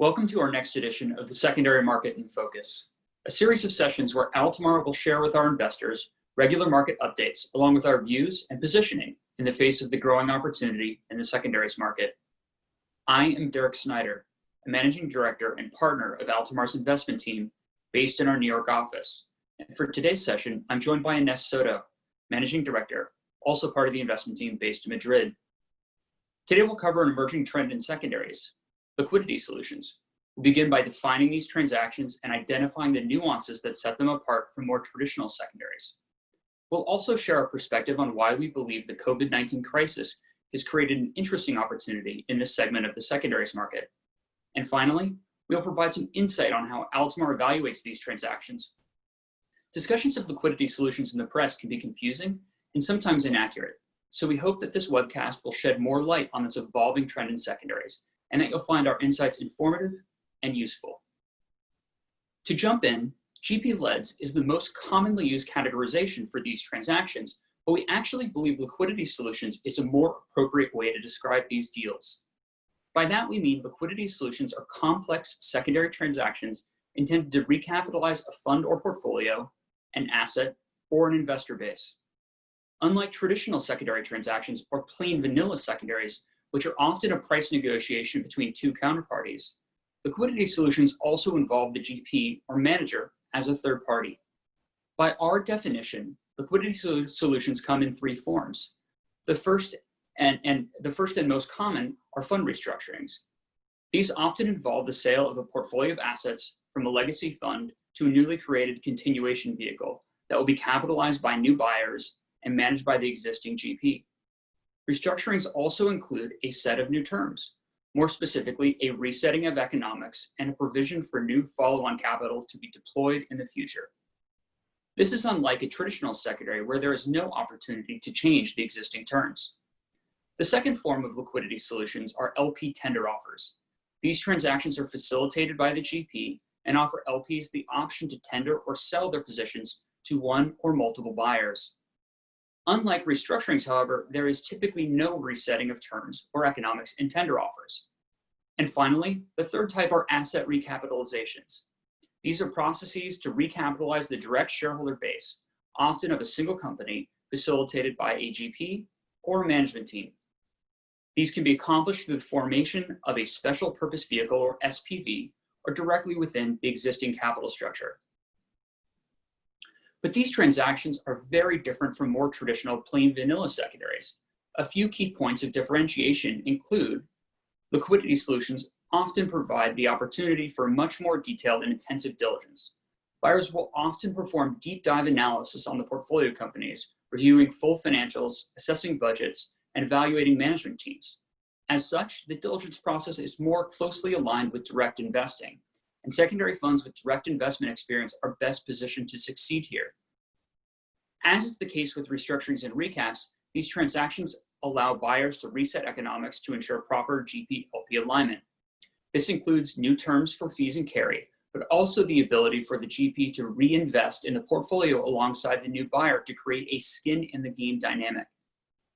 Welcome to our next edition of the Secondary Market in Focus, a series of sessions where Altamar will share with our investors regular market updates along with our views and positioning in the face of the growing opportunity in the secondaries market. I am Derek Snyder, a managing director and partner of Altamar's investment team based in our New York office. And for today's session, I'm joined by Ines Soto, managing director, also part of the investment team based in Madrid. Today we'll cover an emerging trend in secondaries, liquidity solutions. We'll begin by defining these transactions and identifying the nuances that set them apart from more traditional secondaries. We'll also share our perspective on why we believe the COVID-19 crisis has created an interesting opportunity in this segment of the secondaries market. And finally, we'll provide some insight on how Altamar evaluates these transactions. Discussions of liquidity solutions in the press can be confusing and sometimes inaccurate. So we hope that this webcast will shed more light on this evolving trend in secondaries and that you'll find our insights informative and useful. To jump in, GP-leds is the most commonly used categorization for these transactions, but we actually believe liquidity solutions is a more appropriate way to describe these deals. By that we mean liquidity solutions are complex secondary transactions intended to recapitalize a fund or portfolio, an asset, or an investor base. Unlike traditional secondary transactions or plain vanilla secondaries, which are often a price negotiation between two counterparties, liquidity solutions also involve the GP or manager as a third party. By our definition, liquidity solutions come in three forms. The first and, and the first and most common are fund restructurings. These often involve the sale of a portfolio of assets from a legacy fund to a newly created continuation vehicle that will be capitalized by new buyers and managed by the existing GP. Restructurings also include a set of new terms, more specifically, a resetting of economics and a provision for new follow-on capital to be deployed in the future. This is unlike a traditional secondary where there is no opportunity to change the existing terms. The second form of liquidity solutions are LP tender offers. These transactions are facilitated by the GP and offer LPs the option to tender or sell their positions to one or multiple buyers. Unlike restructurings, however, there is typically no resetting of terms or economics in tender offers. And finally, the third type are asset recapitalizations. These are processes to recapitalize the direct shareholder base, often of a single company, facilitated by a GP or a management team. These can be accomplished through the formation of a special purpose vehicle or SPV or directly within the existing capital structure. But these transactions are very different from more traditional plain vanilla secondaries. A few key points of differentiation include liquidity solutions often provide the opportunity for much more detailed and intensive diligence. Buyers will often perform deep dive analysis on the portfolio companies, reviewing full financials, assessing budgets, and evaluating management teams. As such, the diligence process is more closely aligned with direct investing, and secondary funds with direct investment experience are best positioned to succeed here. As is the case with restructurings and recaps, these transactions allow buyers to reset economics to ensure proper GP-LP alignment. This includes new terms for fees and carry, but also the ability for the GP to reinvest in the portfolio alongside the new buyer to create a skin in the game dynamic.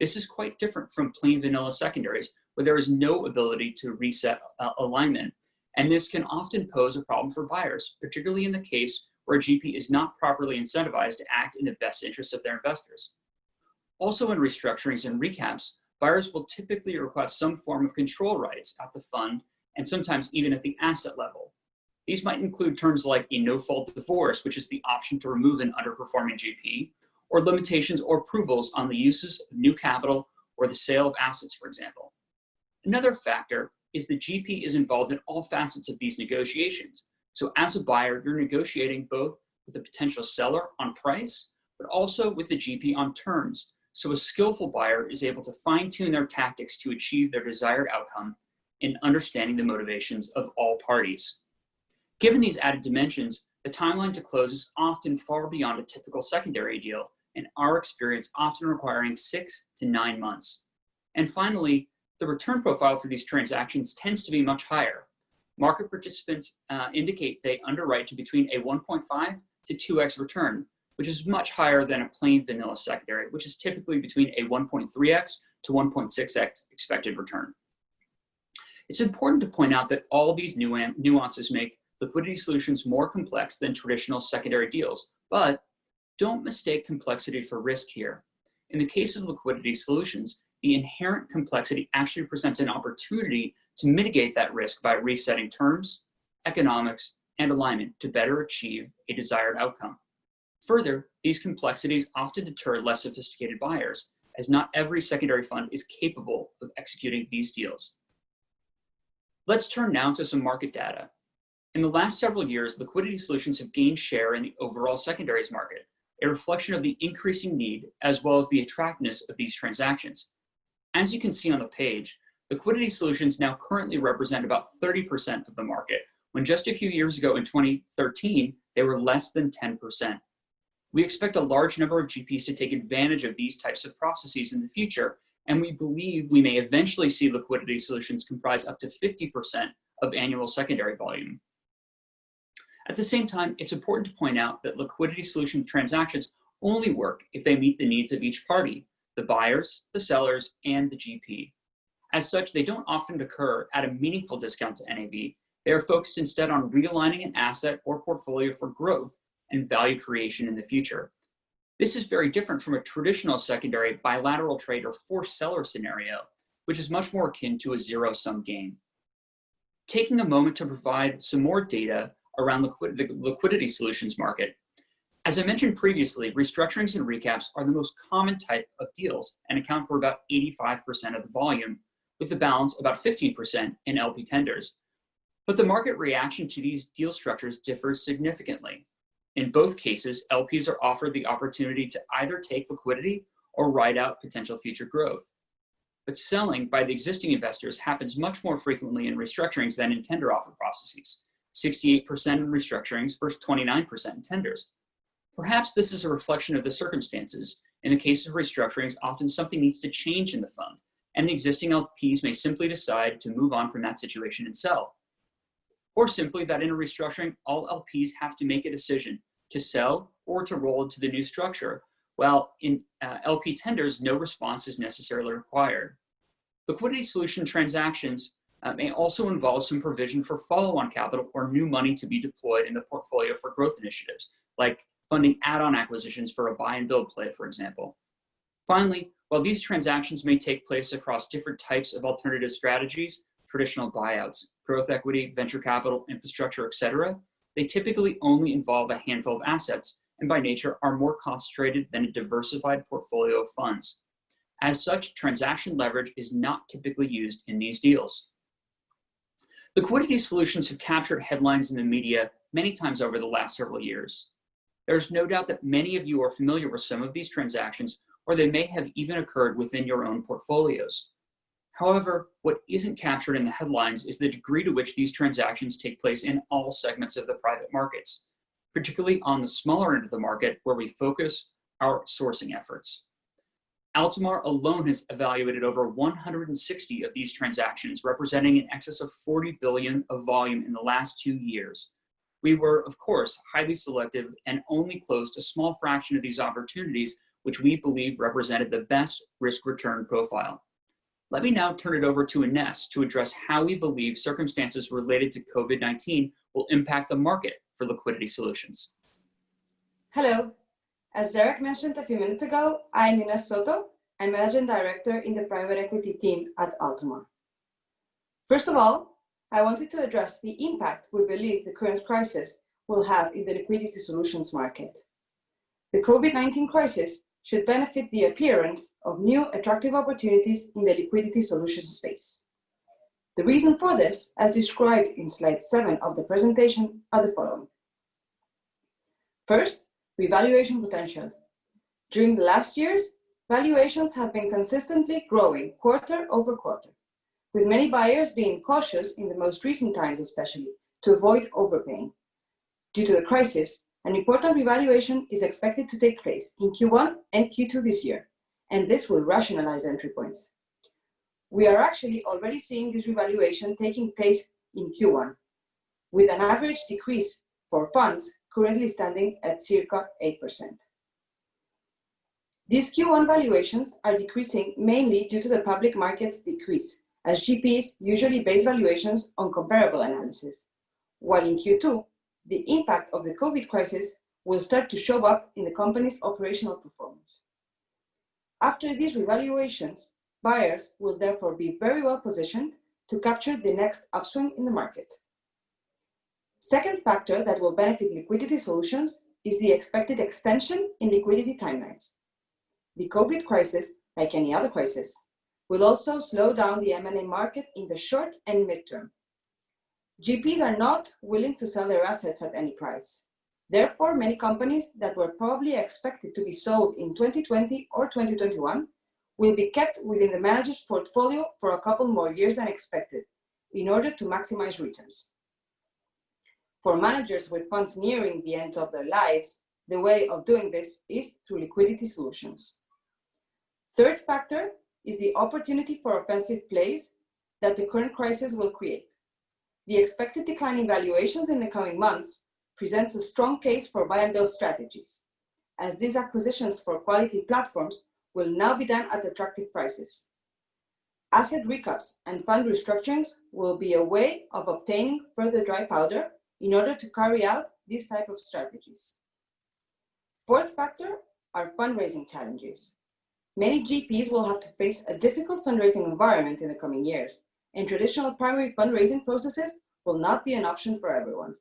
This is quite different from plain vanilla secondaries, where there is no ability to reset uh, alignment and this can often pose a problem for buyers, particularly in the case where a GP is not properly incentivized to act in the best interests of their investors. Also in restructurings and recaps, buyers will typically request some form of control rights at the fund and sometimes even at the asset level. These might include terms like a no-fault divorce, which is the option to remove an underperforming GP, or limitations or approvals on the uses of new capital or the sale of assets, for example. Another factor is the GP is involved in all facets of these negotiations. So as a buyer, you're negotiating both with the potential seller on price, but also with the GP on terms. So a skillful buyer is able to fine tune their tactics to achieve their desired outcome in understanding the motivations of all parties. Given these added dimensions, the timeline to close is often far beyond a typical secondary deal, in our experience often requiring six to nine months. And finally, the return profile for these transactions tends to be much higher. Market participants uh, indicate they underwrite to between a 1.5 to 2x return, which is much higher than a plain vanilla secondary, which is typically between a 1.3x to 1.6x expected return. It's important to point out that all these nuances make liquidity solutions more complex than traditional secondary deals, but don't mistake complexity for risk here. In the case of liquidity solutions, the inherent complexity actually presents an opportunity to mitigate that risk by resetting terms, economics, and alignment to better achieve a desired outcome. Further, these complexities often deter less sophisticated buyers, as not every secondary fund is capable of executing these deals. Let's turn now to some market data. In the last several years, liquidity solutions have gained share in the overall secondaries market, a reflection of the increasing need as well as the attractiveness of these transactions. As you can see on the page, liquidity solutions now currently represent about 30% of the market, when just a few years ago in 2013, they were less than 10%. We expect a large number of GPs to take advantage of these types of processes in the future, and we believe we may eventually see liquidity solutions comprise up to 50% of annual secondary volume. At the same time, it's important to point out that liquidity solution transactions only work if they meet the needs of each party, the buyers, the sellers, and the GP. As such, they don't often occur at a meaningful discount to NAV. They are focused instead on realigning an asset or portfolio for growth and value creation in the future. This is very different from a traditional secondary bilateral trade or forced seller scenario, which is much more akin to a zero-sum game. Taking a moment to provide some more data around the liquidity solutions market. As I mentioned previously, restructurings and recaps are the most common type of deals and account for about 85% of the volume, with the balance about 15% in LP tenders. But the market reaction to these deal structures differs significantly. In both cases, LPs are offered the opportunity to either take liquidity or ride out potential future growth. But selling by the existing investors happens much more frequently in restructurings than in tender offer processes, 68% in restructurings versus 29% in tenders. Perhaps this is a reflection of the circumstances. In the case of restructurings, often something needs to change in the fund, and the existing LPs may simply decide to move on from that situation and sell or simply that in a restructuring, all LPs have to make a decision to sell or to roll into the new structure, while in uh, LP tenders, no response is necessarily required. Liquidity solution transactions uh, may also involve some provision for follow-on capital or new money to be deployed in the portfolio for growth initiatives, like funding add-on acquisitions for a buy and build play, for example. Finally, while these transactions may take place across different types of alternative strategies, traditional buyouts, growth equity, venture capital, infrastructure, etc., they typically only involve a handful of assets and by nature are more concentrated than a diversified portfolio of funds. As such, transaction leverage is not typically used in these deals. Liquidity solutions have captured headlines in the media many times over the last several years. There's no doubt that many of you are familiar with some of these transactions, or they may have even occurred within your own portfolios. However, what isn't captured in the headlines is the degree to which these transactions take place in all segments of the private markets, particularly on the smaller end of the market where we focus our sourcing efforts. Altamar alone has evaluated over 160 of these transactions, representing in excess of 40 billion of volume in the last two years. We were, of course, highly selective and only closed a small fraction of these opportunities, which we believe represented the best risk-return profile. Let me now turn it over to Ines to address how we believe circumstances related to COVID-19 will impact the market for liquidity solutions. Hello. As Derek mentioned a few minutes ago, I'm Ines Soto. I'm Managing Director in the private equity team at Altamar. First of all, I wanted to address the impact we believe the current crisis will have in the liquidity solutions market. The COVID-19 crisis should benefit the appearance of new attractive opportunities in the liquidity solutions space. The reason for this, as described in slide 7 of the presentation, are the following. First, revaluation potential. During the last years, valuations have been consistently growing quarter over quarter, with many buyers being cautious in the most recent times especially, to avoid overpaying. Due to the crisis, an important revaluation is expected to take place in Q1 and Q2 this year, and this will rationalize entry points. We are actually already seeing this revaluation taking place in Q1, with an average decrease for funds currently standing at circa 8%. These Q1 valuations are decreasing mainly due to the public market's decrease as GPs usually base valuations on comparable analysis, while in Q2, the impact of the COVID crisis will start to show up in the company's operational performance. After these revaluations, buyers will therefore be very well positioned to capture the next upswing in the market. Second factor that will benefit liquidity solutions is the expected extension in liquidity timelines. The COVID crisis, like any other crisis, will also slow down the M&A market in the short and midterm. GPs are not willing to sell their assets at any price. Therefore, many companies that were probably expected to be sold in 2020 or 2021 will be kept within the manager's portfolio for a couple more years than expected in order to maximize returns. For managers with funds nearing the end of their lives, the way of doing this is through liquidity solutions. Third factor is the opportunity for offensive plays that the current crisis will create. The expected decline in valuations in the coming months presents a strong case for buy and build strategies, as these acquisitions for quality platforms will now be done at attractive prices. Asset recaps and fund restructurings will be a way of obtaining further dry powder in order to carry out these type of strategies. Fourth factor are fundraising challenges. Many GPs will have to face a difficult fundraising environment in the coming years, and traditional primary fundraising processes will not be an option for everyone.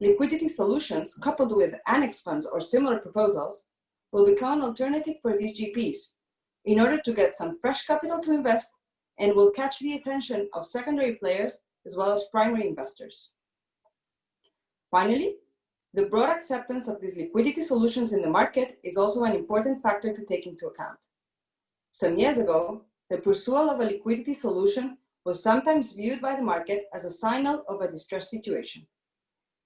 Liquidity solutions coupled with annex funds or similar proposals will become an alternative for these GPs in order to get some fresh capital to invest and will catch the attention of secondary players as well as primary investors. Finally, the broad acceptance of these liquidity solutions in the market is also an important factor to take into account. Some years ago, the pursuit of a liquidity solution was sometimes viewed by the market as a signal of a distressed situation.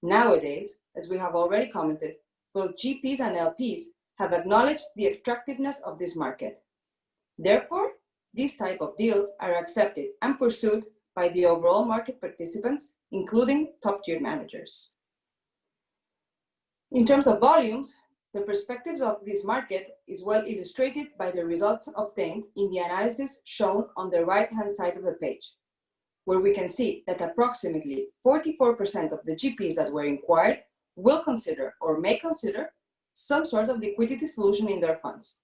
Nowadays, as we have already commented, both GPs and LPs have acknowledged the attractiveness of this market. Therefore, these type of deals are accepted and pursued by the overall market participants, including top-tier managers. In terms of volumes, the perspectives of this market is well illustrated by the results obtained in the analysis shown on the right-hand side of the page, where we can see that approximately 44% of the GPs that were inquired will consider or may consider some sort of liquidity solution in their funds.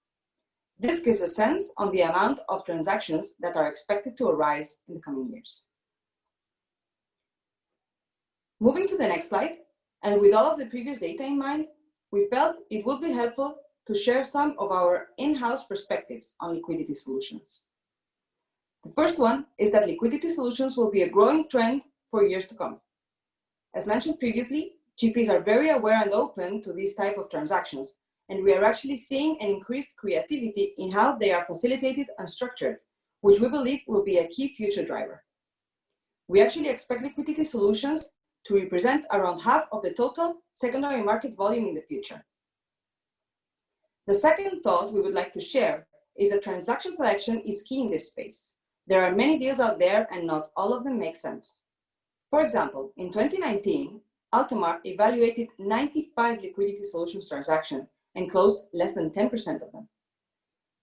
This gives a sense on the amount of transactions that are expected to arise in the coming years. Moving to the next slide, and with all of the previous data in mind, we felt it would be helpful to share some of our in-house perspectives on liquidity solutions. The first one is that liquidity solutions will be a growing trend for years to come. As mentioned previously, GPs are very aware and open to these type of transactions, and we are actually seeing an increased creativity in how they are facilitated and structured, which we believe will be a key future driver. We actually expect liquidity solutions to represent around half of the total secondary market volume in the future. The second thought we would like to share is that transaction selection is key in this space. There are many deals out there and not all of them make sense. For example, in 2019, Altamar evaluated 95 liquidity solutions transactions and closed less than 10% of them.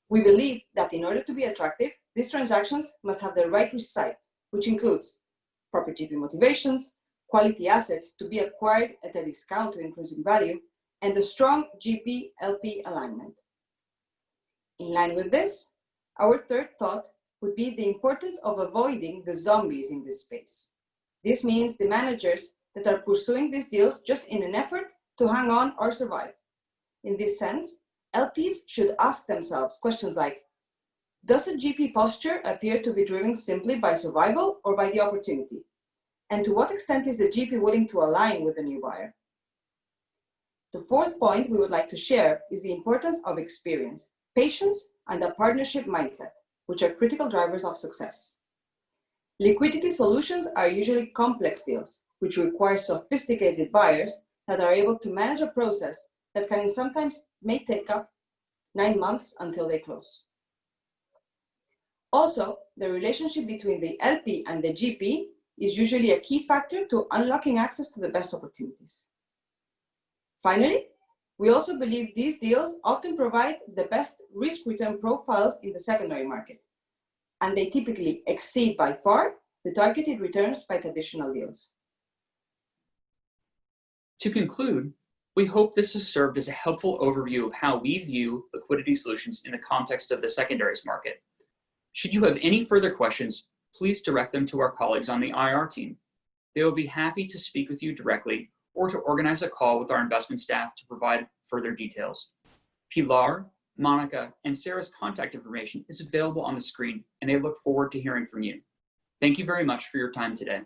We believe that in order to be attractive, these transactions must have the right risk side, which includes proper GP motivations, quality assets to be acquired at a discount to intrinsic value, and a strong GP-LP alignment. In line with this, our third thought would be the importance of avoiding the zombies in this space. This means the managers that are pursuing these deals just in an effort to hang on or survive. In this sense, LPs should ask themselves questions like, does a GP posture appear to be driven simply by survival or by the opportunity? And to what extent is the GP willing to align with the new buyer? The fourth point we would like to share is the importance of experience, patience, and a partnership mindset, which are critical drivers of success. Liquidity solutions are usually complex deals, which require sophisticated buyers that are able to manage a process that can sometimes may take up nine months until they close. Also, the relationship between the LP and the GP is usually a key factor to unlocking access to the best opportunities. Finally, we also believe these deals often provide the best risk-return profiles in the secondary market, and they typically exceed by far the targeted returns by traditional deals. To conclude, we hope this has served as a helpful overview of how we view liquidity solutions in the context of the secondaries market. Should you have any further questions, please direct them to our colleagues on the IR team. They will be happy to speak with you directly or to organize a call with our investment staff to provide further details. Pilar, Monica, and Sarah's contact information is available on the screen, and they look forward to hearing from you. Thank you very much for your time today.